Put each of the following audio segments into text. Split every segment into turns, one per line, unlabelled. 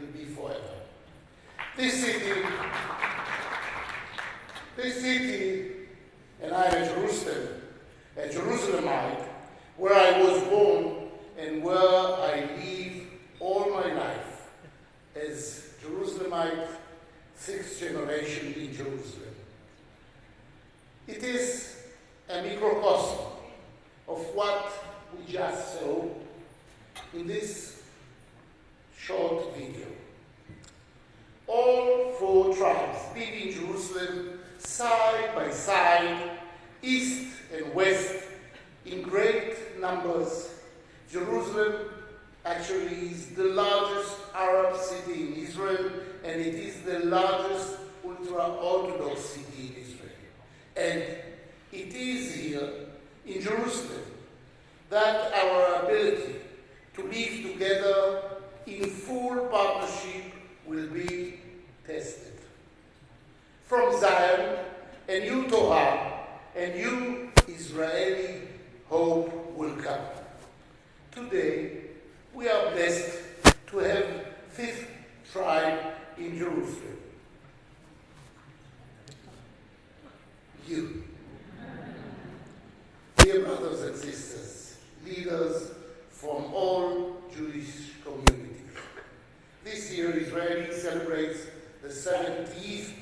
will be forever. This city, this city, and I am a Jerusalem, a Jerusalemite, where I was born and where I live all my life as Jerusalemite, sixth generation in Jerusalem. It is a microcosm of what we just saw in this short video. All four tribes live in Jerusalem side by side, east and west, in great numbers. Jerusalem actually is the largest Arab city in Israel, and it is the largest ultra-Orthodox city in Israel. And it is here in Jerusalem that our ability to live together in full partnership will be tested. From Zion, a new Torah, a new Israeli hope will come. Today, we are blessed to have fifth tribe in Jerusalem. You. Dear brothers and sisters, leaders from all Jewish year, Israel celebrates the 70th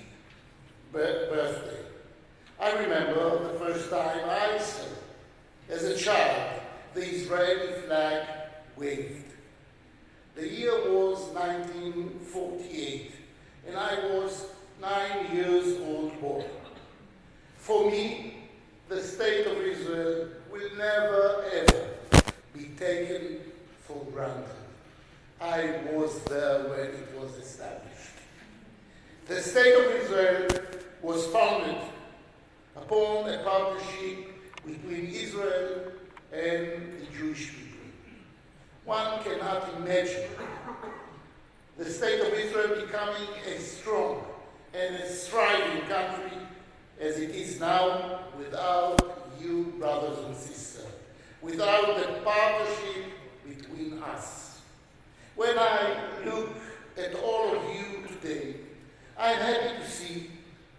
birthday. I remember the first time I saw, as a child, the Israeli flag waved. The year was 1948, and I was nine years old boy. For me, the state of Israel will never ever be taken for granted. I was there when it was established. The state of Israel was founded upon a partnership between Israel and the Jewish people. One cannot imagine the state of Israel becoming as strong and as thriving country as it is now without you, brothers and sisters, without the partnership between us. When I look at all of you today, I'm happy to see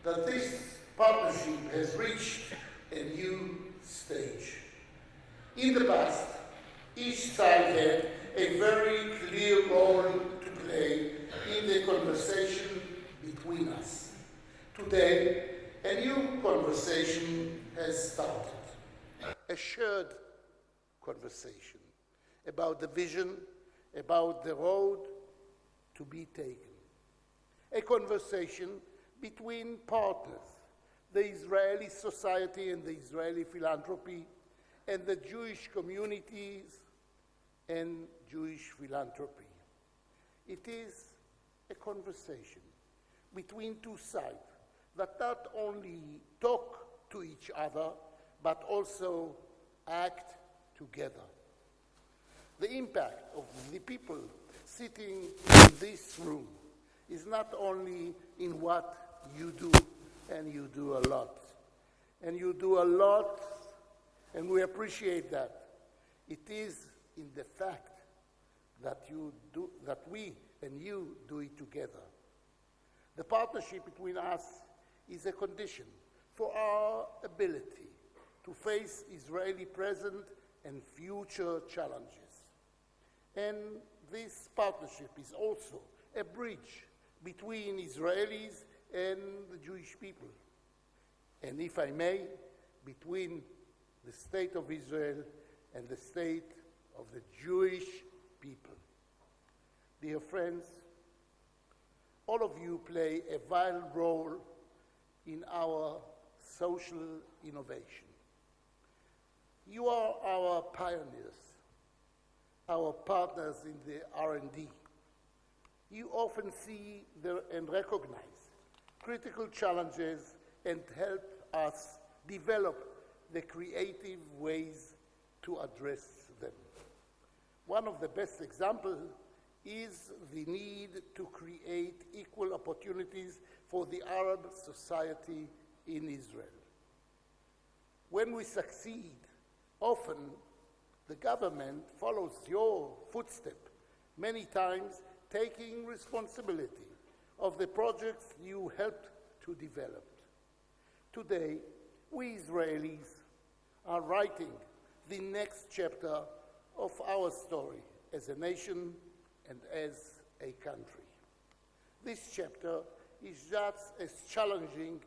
that this partnership has reached a new stage. In the past, each side had a very clear role to play in the conversation between us. Today, a new conversation has started, a shared conversation about the vision, about the road to be taken. A conversation between partners, the Israeli society and the Israeli philanthropy, and the Jewish communities and Jewish philanthropy. It is a conversation between two sides that not only talk to each other, but also act together. The impact of the people sitting in this room is not only in what you do, and you do a lot. And you do a lot, and we appreciate that. It is in the fact that you do that we and you do it together. The partnership between us is a condition for our ability to face Israeli present and future challenges. And this partnership is also a bridge between Israelis and the Jewish people. And if I may, between the state of Israel and the state of the Jewish people. Dear friends, all of you play a vital role in our social innovation. You are our pioneers, our partners in the R&D. You often see the, and recognize critical challenges and help us develop the creative ways to address them. One of the best examples is the need to create equal opportunities for the Arab society in Israel. When we succeed, often the government follows your footstep, many times taking responsibility of the projects you helped to develop. Today, we Israelis are writing the next chapter of our story as a nation and as a country. This chapter is just as challenging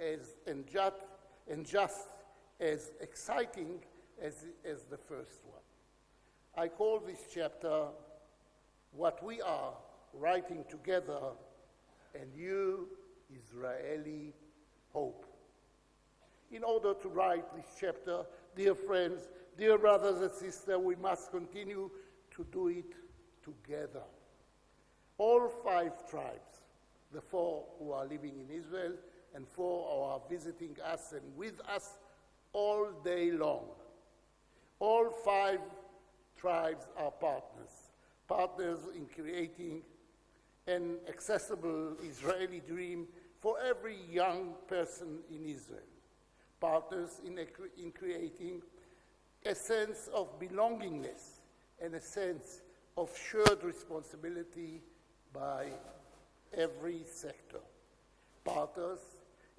as, and, just, and just as exciting as, as the first one. I call this chapter What We Are Writing Together and You, Israeli Hope. In order to write this chapter, dear friends, dear brothers and sisters, we must continue to do it together. All five tribes, the four who are living in Israel and four who are visiting us and with us all day long. All five tribes are partners, partners in creating an accessible Israeli dream for every young person in Israel, partners in, a, in creating a sense of belongingness and a sense of shared responsibility by every sector. Partners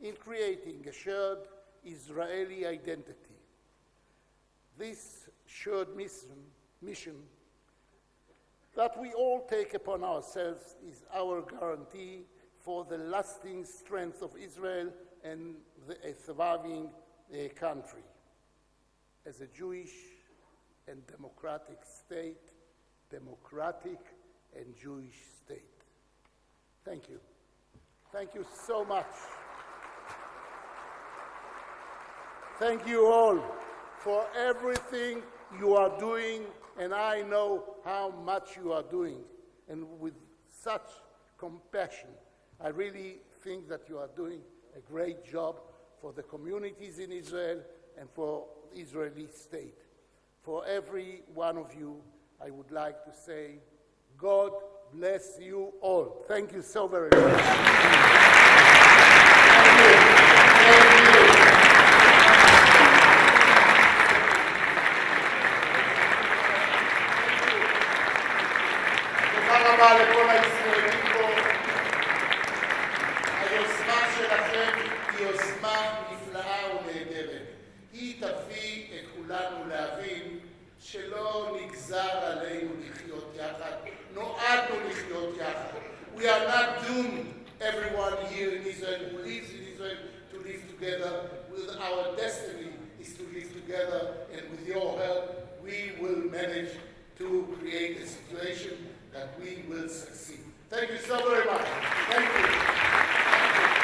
in creating a shared Israeli identity. This shared mission, mission that we all take upon ourselves is our guarantee for the lasting strength of Israel and the, a surviving uh, country. As a Jewish and democratic state, democratic and Jewish state. Thank you. Thank you so much. Thank you all for everything you are doing, and I know how much you are doing, and with such compassion. I really think that you are doing a great job for the communities in Israel and for the Israeli state. For every one of you, I would like to say, God bless you all. Thank you so very much. תודה רבה לכל הישראלים פה. היוזמה שלכם היא יוזמה נפלאה ונהדרת. היא תביא את כולנו להבין שלא נגזר עלינו לחיות יחד, נועדנו לחיות יחד. We are not doomed, everyone here in Israel who lives in Israel, to live together. With our destiny is to live together, and with your help, we will manage to create a situation that we will succeed. Thank you so very much. Thank you.